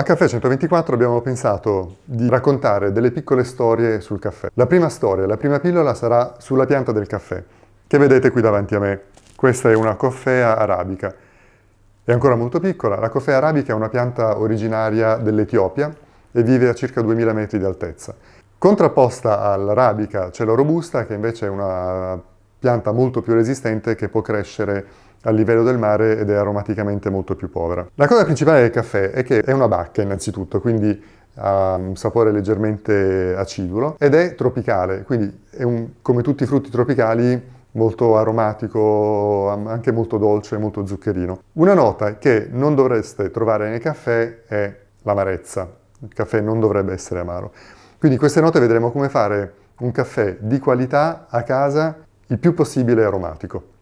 A Caffè 124 abbiamo pensato di raccontare delle piccole storie sul caffè. La prima storia, la prima pillola sarà sulla pianta del caffè, che vedete qui davanti a me. Questa è una coffea arabica. È ancora molto piccola. La coffea arabica è una pianta originaria dell'Etiopia e vive a circa 2000 metri di altezza. Contrapposta all'arabica c'è la robusta, che invece è una pianta molto più resistente che può crescere a livello del mare ed è aromaticamente molto più povera. La cosa principale del caffè è che è una bacca innanzitutto, quindi ha un sapore leggermente acidulo ed è tropicale, quindi è un, come tutti i frutti tropicali molto aromatico, anche molto dolce, molto zuccherino. Una nota che non dovreste trovare nel caffè è l'amarezza. Il caffè non dovrebbe essere amaro. Quindi in queste note vedremo come fare un caffè di qualità a casa il più possibile aromatico.